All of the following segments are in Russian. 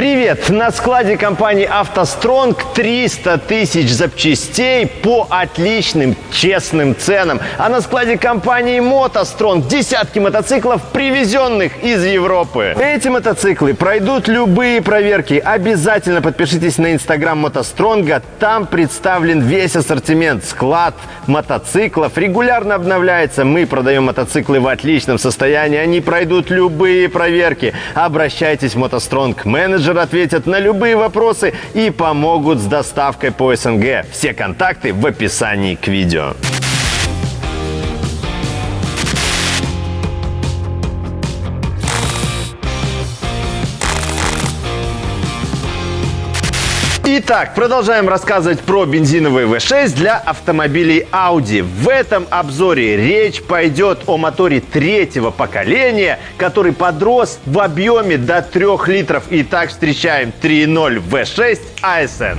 Привет! На складе компании «АвтоСтронг» 300 тысяч запчастей по отличным, честным ценам. А на складе компании «МотоСтронг» десятки мотоциклов, привезенных из Европы. Эти мотоциклы пройдут любые проверки. Обязательно подпишитесь на инстаграм «МотоСтронга». Там представлен весь ассортимент. Склад мотоциклов регулярно обновляется. Мы продаем мотоциклы в отличном состоянии. Они пройдут любые проверки. Обращайтесь в «МотоСтронг». Менеджер менеджер ответят на любые вопросы и помогут с доставкой по СНГ. Все контакты в описании к видео. Итак, продолжаем рассказывать про бензиновый V6 для автомобилей Audi. В этом обзоре речь пойдет о моторе третьего поколения, который подрос в объеме до 3 литров. Итак, встречаем 3.0 V6 ASN.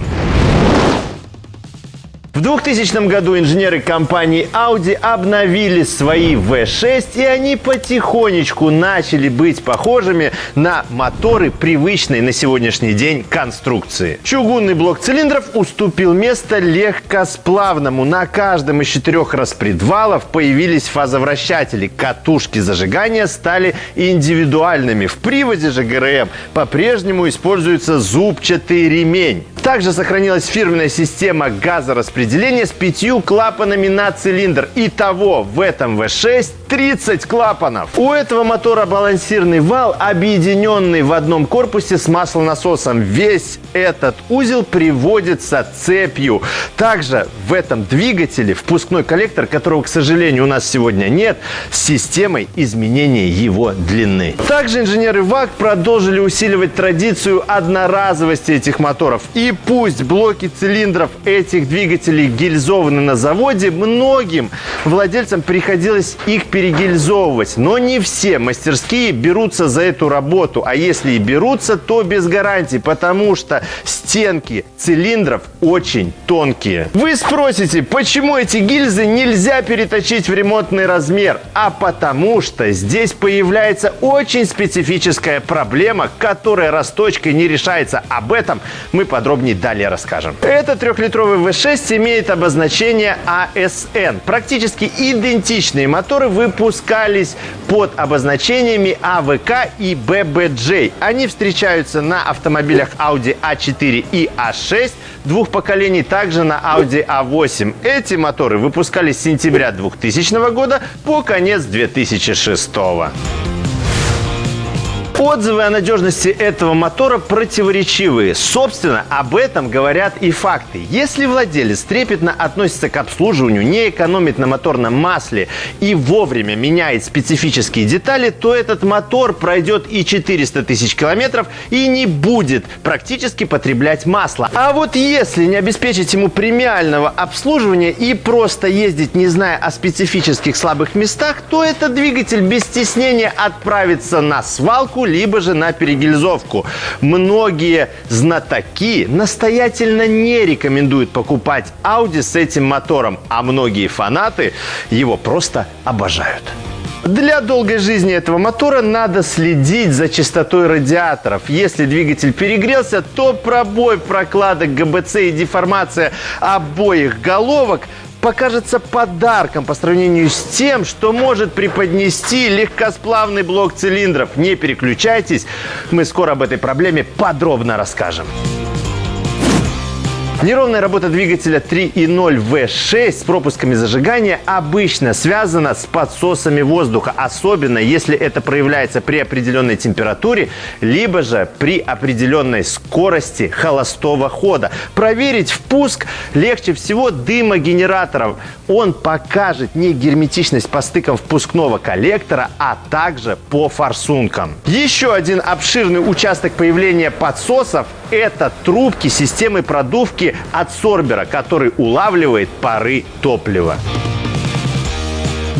В 2000 году инженеры компании Audi обновили свои V6, и они потихонечку начали быть похожими на моторы привычной на сегодняшний день конструкции. Чугунный блок цилиндров уступил место легкосплавному. На каждом из четырех распредвалов появились фазовращатели. Катушки зажигания стали индивидуальными. В приводе же ГРМ по-прежнему используется зубчатый ремень. Также сохранилась фирменная система газораспределения с пятью клапанами на цилиндр. Итого в этом V6 30 клапанов. У этого мотора балансирный вал, объединенный в одном корпусе с маслонасосом. Весь этот узел приводится цепью. Также в этом двигателе впускной коллектор, которого, к сожалению, у нас сегодня нет, с системой изменения его длины. Также инженеры ВАК продолжили усиливать традицию одноразовости этих моторов. И пусть блоки цилиндров этих двигателей гильзованы на заводе, многим владельцам приходилось их перегильзовывать. Но не все мастерские берутся за эту работу. А если и берутся, то без гарантии, потому что стенки цилиндров очень тонкие. Вы спросите, почему эти гильзы нельзя переточить в ремонтный размер? А потому что здесь появляется очень специфическая проблема, которая расточкой не решается. Об этом мы подробнее далее расскажем. Этот трехлитровый V6 имеет обозначение ASN. Практически идентичные моторы вы выпускались под обозначениями АВК и ББJ. Они встречаются на автомобилях Audi A4 и A6 двух поколений, также на Audi A8. Эти моторы выпускались с сентября 2000 года по конец 2006 года. Отзывы о надежности этого мотора противоречивые. Собственно, об этом говорят и факты. Если владелец трепетно относится к обслуживанию, не экономит на моторном масле и вовремя меняет специфические детали, то этот мотор пройдет и 400 тысяч километров и не будет практически потреблять масло. А вот если не обеспечить ему премиального обслуживания и просто ездить, не зная о специфических слабых местах, то этот двигатель без стеснения отправится на свалку либо же на перегильзовку. Многие знатоки настоятельно не рекомендуют покупать Audi с этим мотором, а многие фанаты его просто обожают. Для долгой жизни этого мотора надо следить за частотой радиаторов. Если двигатель перегрелся, то пробой прокладок ГБЦ и деформация обоих головок покажется подарком по сравнению с тем, что может преподнести легкосплавный блок цилиндров. Не переключайтесь, мы скоро об этой проблеме подробно расскажем. Неровная работа двигателя 3.0 V6 с пропусками зажигания обычно связана с подсосами воздуха, особенно если это проявляется при определенной температуре, либо же при определенной скорости холостого хода. Проверить впуск легче всего дымогенератором. Он покажет не герметичность по стыкам впускного коллектора, а также по форсункам. Еще один обширный участок появления подсосов – это трубки системы продувки от сорбера, который улавливает пары топлива.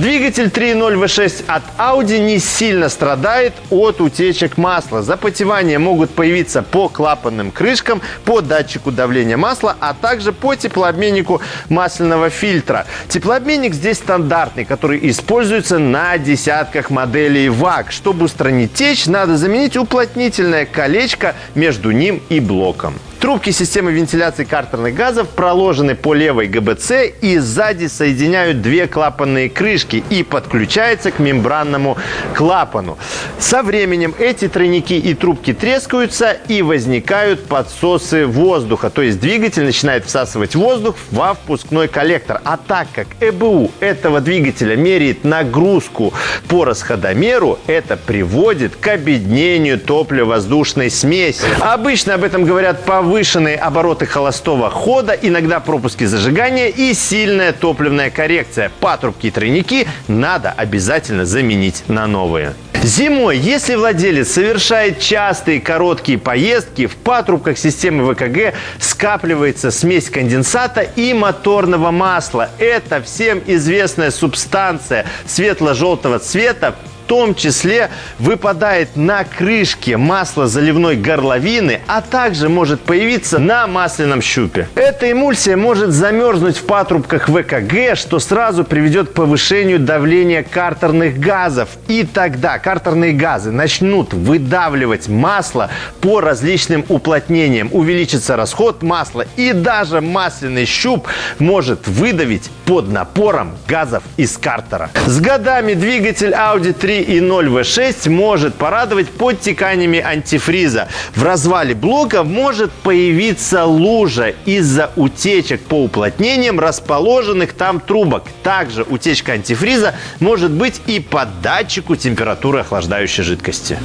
Двигатель 3.0 V6 от Audi не сильно страдает от утечек масла. Запотевания могут появиться по клапанным крышкам, по датчику давления масла, а также по теплообменнику масляного фильтра. Теплообменник здесь стандартный, который используется на десятках моделей ВАГ. Чтобы устранить течь, надо заменить уплотнительное колечко между ним и блоком. Трубки системы вентиляции картерных газов проложены по левой ГБЦ и сзади соединяют две клапанные крышки и подключаются к мембранному клапану. Со временем эти тройники и трубки трескаются и возникают подсосы воздуха. То есть двигатель начинает всасывать воздух во впускной коллектор. А так как ЭБУ этого двигателя меряет нагрузку по расходомеру, это приводит к обеднению топливо-воздушной смеси. Обычно об этом говорят по повышенные обороты холостого хода, иногда пропуски зажигания и сильная топливная коррекция. Патрубки и тройники надо обязательно заменить на новые. Зимой, если владелец совершает частые короткие поездки, в патрубках системы ВКГ скапливается смесь конденсата и моторного масла. Это всем известная субстанция светло-желтого цвета, том числе выпадает на крышке масла заливной горловины, а также может появиться на масляном щупе. Эта эмульсия может замерзнуть в патрубках ВКГ, что сразу приведет к повышению давления картерных газов. И тогда картерные газы начнут выдавливать масло по различным уплотнениям. Увеличится расход масла и даже масляный щуп может выдавить под напором газов из картера. С годами двигатель Audi 3 и 0 V6 может порадовать подтеканиями антифриза. В развале блока может появиться лужа из-за утечек по уплотнениям расположенных там трубок. Также утечка антифриза может быть и по датчику температуры охлаждающей жидкости.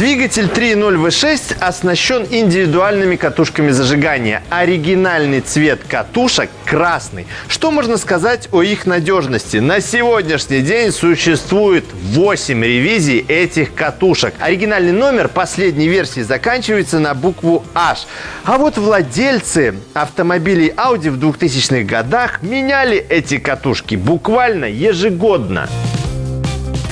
Двигатель 3.0 V6 оснащен индивидуальными катушками зажигания. Оригинальный цвет катушек красный. Что можно сказать о их надежности? На сегодняшний день существует 8 ревизий этих катушек. Оригинальный номер последней версии заканчивается на букву H. А вот владельцы автомобилей Audi в 2000-х годах меняли эти катушки буквально ежегодно.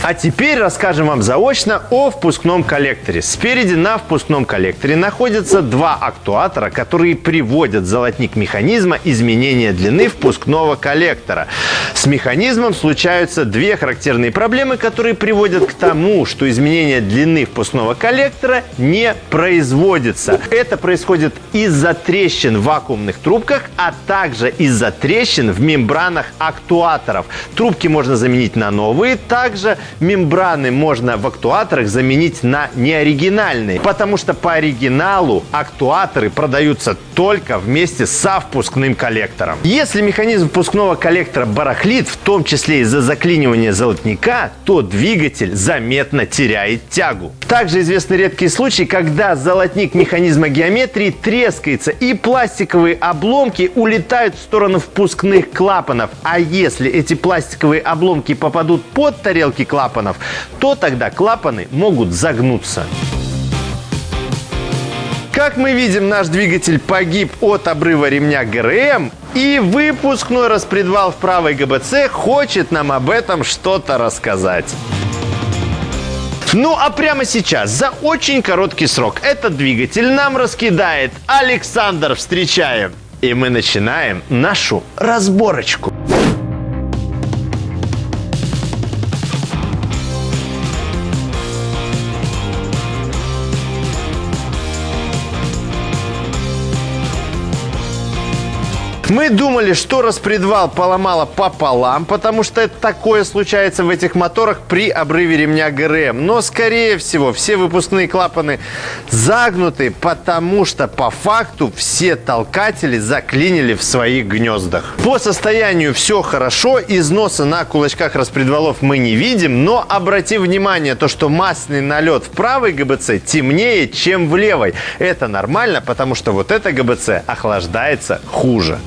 А теперь расскажем вам заочно о впускном коллекторе. Спереди на впускном коллекторе находятся два актуатора, которые приводят золотник механизма изменения длины впускного коллектора. С механизмом случаются две характерные проблемы, которые приводят к тому, что изменение длины впускного коллектора не производится. Это происходит из-за трещин в вакуумных трубках, а также из-за трещин в мембранах актуаторов. Трубки можно заменить на новые, также мембраны можно в актуаторах заменить на неоригинальные, потому что по оригиналу актуаторы продаются только вместе со впускным коллектором. Если механизм впускного коллектора барахлит, в том числе из-за заклинивания золотника, то двигатель заметно теряет тягу. Также известны редкие случаи, когда золотник механизма геометрии трескается и пластиковые обломки улетают в сторону впускных клапанов. А если эти пластиковые обломки попадут под тарелки клапанов, клапанов, то тогда клапаны могут загнуться. Как мы видим, наш двигатель погиб от обрыва ремня ГРМ, и выпускной распредвал в правой ГБЦ хочет нам об этом что-то рассказать. Ну а прямо сейчас, за очень короткий срок, этот двигатель нам раскидает Александр. Встречаем! И мы начинаем нашу разборочку. Мы думали, что распредвал поломало пополам, потому что такое случается в этих моторах при обрыве ремня ГРМ. Но, скорее всего, все выпускные клапаны загнуты, потому что по факту все толкатели заклинили в своих гнездах. По состоянию все хорошо, износа на кулачках распредвалов мы не видим, но обрати внимание, то, что масляный налет в правой ГБЦ темнее, чем в левой. Это нормально, потому что вот эта ГБЦ охлаждается хуже.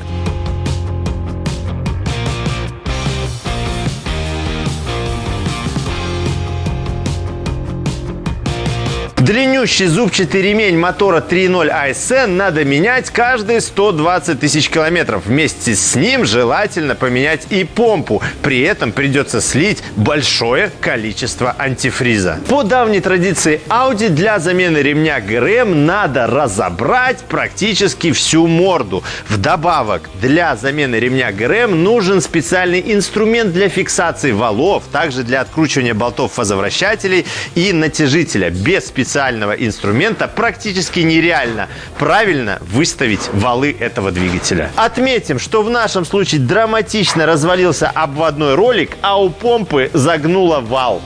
Длиннющий зубчатый ремень мотора 3.0 ASN надо менять каждые 120 тысяч километров. Вместе с ним желательно поменять и помпу. При этом придется слить большое количество антифриза. По давней традиции Audi для замены ремня ГРМ надо разобрать практически всю морду. Вдобавок, для замены ремня ГРМ нужен специальный инструмент для фиксации валов, также для откручивания болтов фазовращателей и натяжителя. Без специального инструмента практически нереально правильно выставить валы этого двигателя. Отметим, что в нашем случае драматично развалился обводной ролик, а у помпы загнуло вал.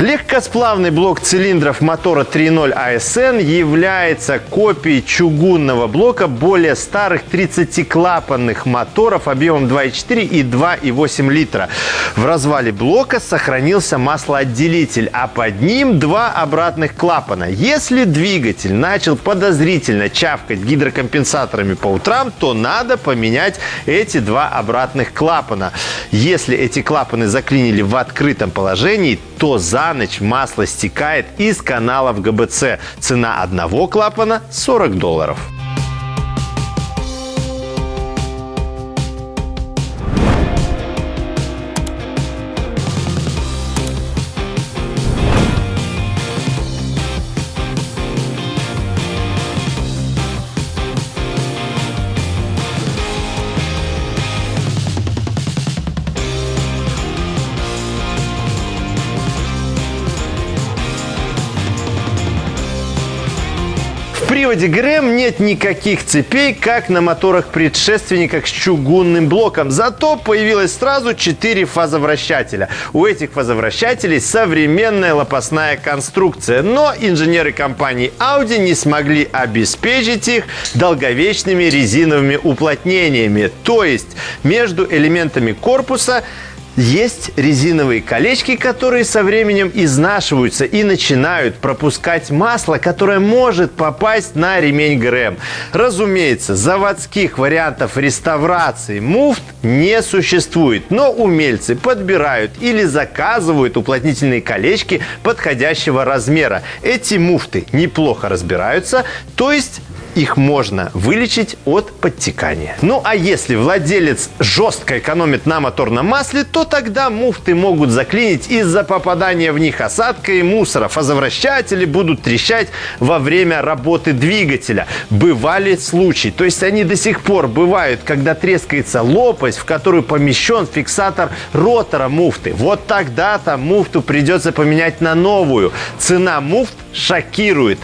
Легкосплавный блок цилиндров мотора 3.0 ASN является копией чугунного блока более старых 30-клапанных моторов объемом 2.4 и 2.8 литра. В развале блока сохранился маслоотделитель, а под ним два обратных клапана. Если двигатель начал подозрительно чавкать гидрокомпенсаторами по утрам, то надо поменять эти два обратных клапана. Если эти клапаны заклинили в открытом положении, то за ночь масло стекает из каналов ГБЦ. Цена одного клапана 40 долларов. Приводе ГРМ нет никаких цепей, как на моторах-предшественниках с чугунным блоком. Зато появилось сразу 4 фазовращателя. У этих фазовращателей современная лопастная конструкция. Но инженеры компании Audi не смогли обеспечить их долговечными резиновыми уплотнениями. То есть между элементами корпуса есть резиновые колечки, которые со временем изнашиваются и начинают пропускать масло, которое может попасть на ремень ГРМ. Разумеется, заводских вариантов реставрации муфт не существует, но умельцы подбирают или заказывают уплотнительные колечки подходящего размера. Эти муфты неплохо разбираются, то есть их можно вылечить от подтекания. Ну а если владелец жестко экономит на моторном масле, то тогда муфты могут заклинить из-за попадания в них осадка и мусора. Фазовращатели будут трещать во время работы двигателя. Бывали случаи, то есть они до сих пор бывают, когда трескается лопасть, в которую помещен фиксатор ротора муфты. Вот тогда-то муфту придется поменять на новую. Цена муфт шокирует.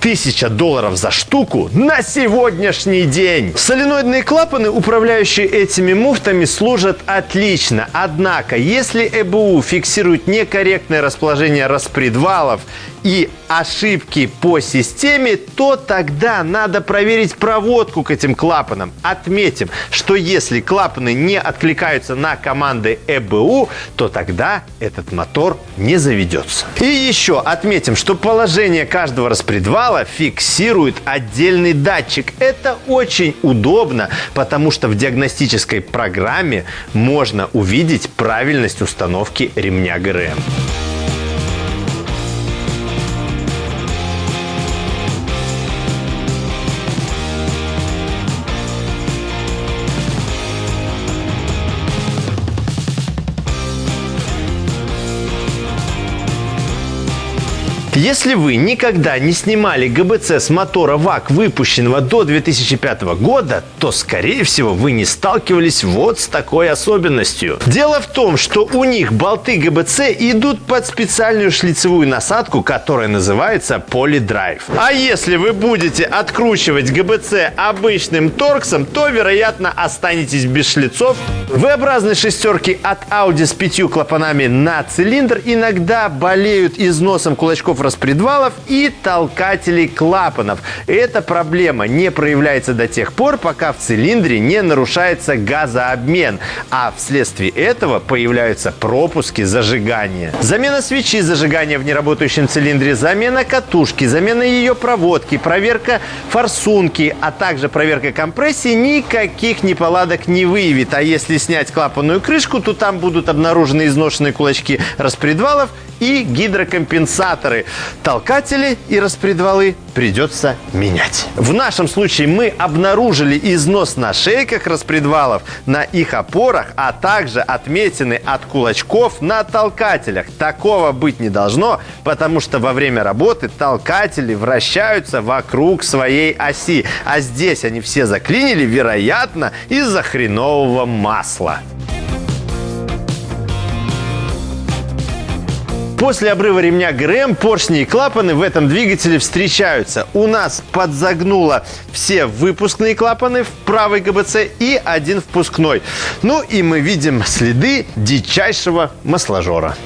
Тысяча долларов за штуку на сегодняшний день. Соленоидные клапаны, управляющие этими муфтами, служат отлично. Однако, если ЭБУ фиксирует некорректное расположение распредвалов и ошибки по системе, то тогда надо проверить проводку к этим клапанам. Отметим, что если клапаны не откликаются на команды ЭБУ, то тогда этот мотор не заведется. И еще отметим, что положение каждого распредвала фиксирует отдельный датчик. Это очень удобно, потому что в диагностической программе можно увидеть правильность установки ремня ГРМ. Если вы никогда не снимали ГБЦ с мотора ВАК, выпущенного до 2005 года, то, скорее всего, вы не сталкивались вот с такой особенностью. Дело в том, что у них болты ГБЦ идут под специальную шлицевую насадку, которая называется полидрайв. А если вы будете откручивать ГБЦ обычным торксом, то, вероятно, останетесь без шлицов. V-образные шестерки от Audi с пятью клапанами на цилиндр иногда болеют износом кулачков распредвалов и толкателей клапанов. Эта проблема не проявляется до тех пор, пока в цилиндре не нарушается газообмен, а вследствие этого появляются пропуски зажигания. Замена свечи зажигания в неработающем цилиндре, замена катушки, замена ее проводки, проверка форсунки, а также проверка компрессии никаких неполадок не выявит. А если снять клапанную крышку, то там будут обнаружены изношенные кулачки распредвалов и гидрокомпенсаторы. Толкатели и распредвалы придется менять. В нашем случае мы обнаружили износ на шейках распредвалов, на их опорах, а также отметины от кулачков на толкателях. Такого быть не должно, потому что во время работы толкатели вращаются вокруг своей оси. А здесь они все заклинили, вероятно, из-за хренового масла. После обрыва ремня ГРМ поршни и клапаны в этом двигателе встречаются. У нас подзагнуло все выпускные клапаны в правой ГБЦ и один впускной. Ну и мы видим следы дичайшего масложора.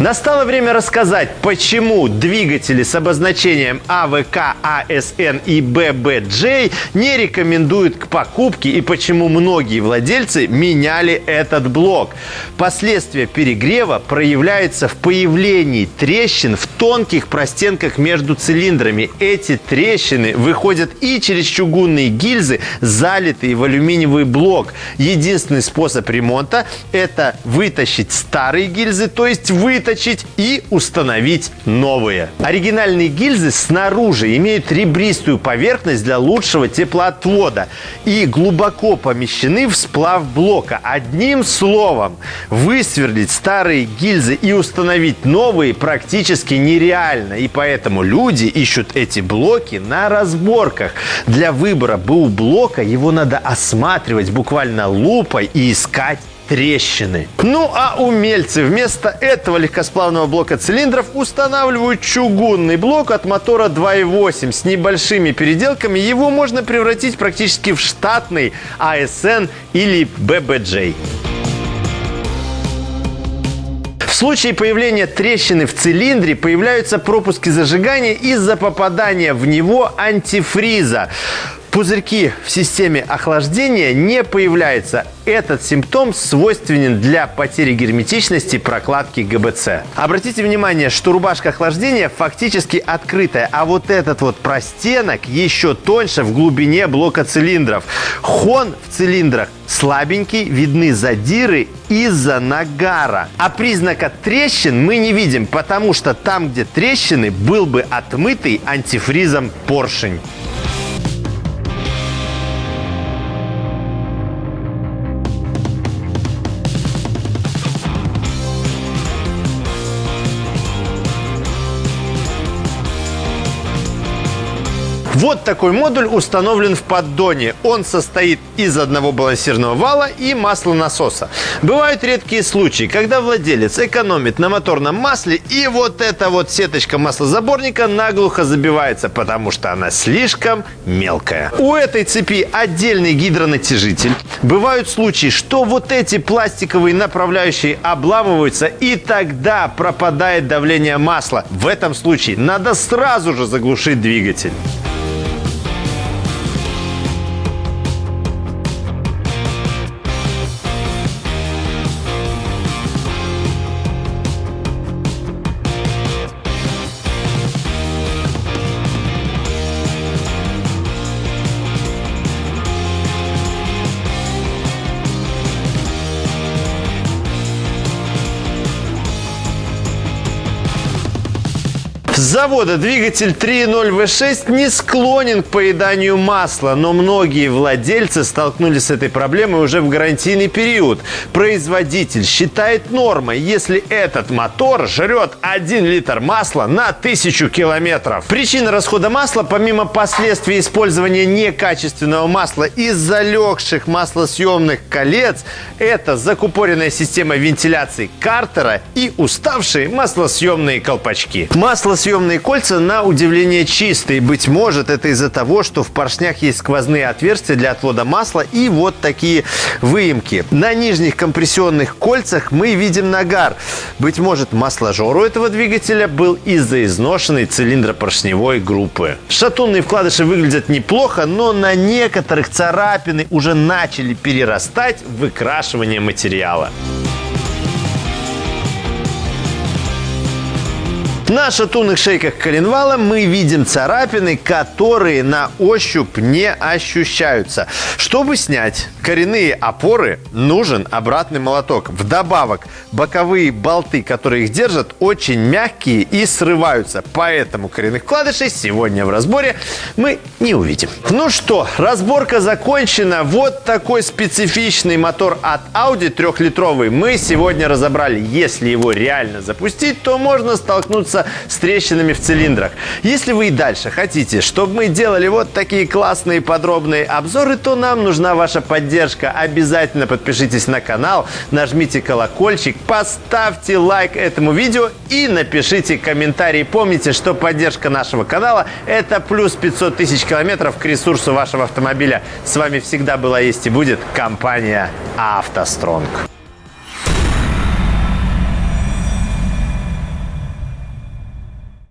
Настало время рассказать, почему двигатели с обозначением АВК, АСН и ББJ не рекомендуют к покупке и почему многие владельцы меняли этот блок. Последствия перегрева проявляются в появлении трещин в тонких простенках между цилиндрами. Эти трещины выходят и через чугунные гильзы, залитые в алюминиевый блок. Единственный способ ремонта – это вытащить старые гильзы, то есть вытащить выточить и установить новые. Оригинальные гильзы снаружи имеют ребристую поверхность для лучшего теплоотвода и глубоко помещены в сплав блока. Одним словом, высверлить старые гильзы и установить новые практически нереально. И поэтому люди ищут эти блоки на разборках. Для выбора БУ блока его надо осматривать буквально лупой и искать трещины. Ну а умельцы вместо этого легкосплавного блока цилиндров устанавливают чугунный блок от мотора 2.8 с небольшими переделками. Его можно превратить практически в штатный ASN или BBJ. В случае появления трещины в цилиндре появляются пропуски зажигания из-за попадания в него антифриза. Пузырьки в системе охлаждения не появляются. Этот симптом свойственен для потери герметичности прокладки ГБЦ. Обратите внимание, что рубашка охлаждения фактически открытая, а вот этот вот простенок еще тоньше в глубине блока цилиндров. Хон в цилиндрах слабенький, видны задиры из-за нагара. А признака трещин мы не видим, потому что там, где трещины, был бы отмытый антифризом поршень. Вот такой модуль установлен в поддоне. Он состоит из одного балансирного вала и маслонасоса. Бывают редкие случаи, когда владелец экономит на моторном масле и вот эта вот сеточка маслозаборника наглухо забивается, потому что она слишком мелкая. У этой цепи отдельный гидронатяжитель. Бывают случаи, что вот эти пластиковые направляющие обламываются и тогда пропадает давление масла. В этом случае надо сразу же заглушить двигатель. Завода двигатель 3.0 V6 не склонен к поеданию масла, но многие владельцы столкнулись с этой проблемой уже в гарантийный период. Производитель считает нормой, если этот мотор жрет 1 литр масла на 1000 километров. Причина расхода масла, помимо последствий использования некачественного масла из залегших маслосъемных колец, это закупоренная система вентиляции картера и уставшие маслосъемные колпачки. Маслосъемные маслосъемные кольца на удивление чистые. Быть может, это из-за того, что в поршнях есть сквозные отверстия для отвода масла и вот такие выемки. На нижних компрессионных кольцах мы видим нагар. Быть может, масложор у этого двигателя был из-за изношенной цилиндропоршневой группы. Шатунные вкладыши выглядят неплохо, но на некоторых царапины уже начали перерастать выкрашивание материала. На шатунных шейках коленвала мы видим царапины, которые на ощупь не ощущаются. Чтобы снять коренные опоры, нужен обратный молоток. Вдобавок, боковые болты, которые их держат, очень мягкие и срываются. Поэтому коренных вкладышей сегодня в разборе мы не увидим. Ну что, разборка закончена. Вот такой специфичный мотор от Audi трехлитровый мы сегодня разобрали. Если его реально запустить, то можно столкнуться столкнуться с трещинами в цилиндрах. Если вы и дальше хотите, чтобы мы делали вот такие классные подробные обзоры, то нам нужна ваша поддержка. Обязательно подпишитесь на канал, нажмите колокольчик, поставьте лайк этому видео и напишите комментарий. Помните, что поддержка нашего канала – это плюс 500 тысяч километров к ресурсу вашего автомобиля. С вами всегда была, есть и будет компания «АвтоСтронг».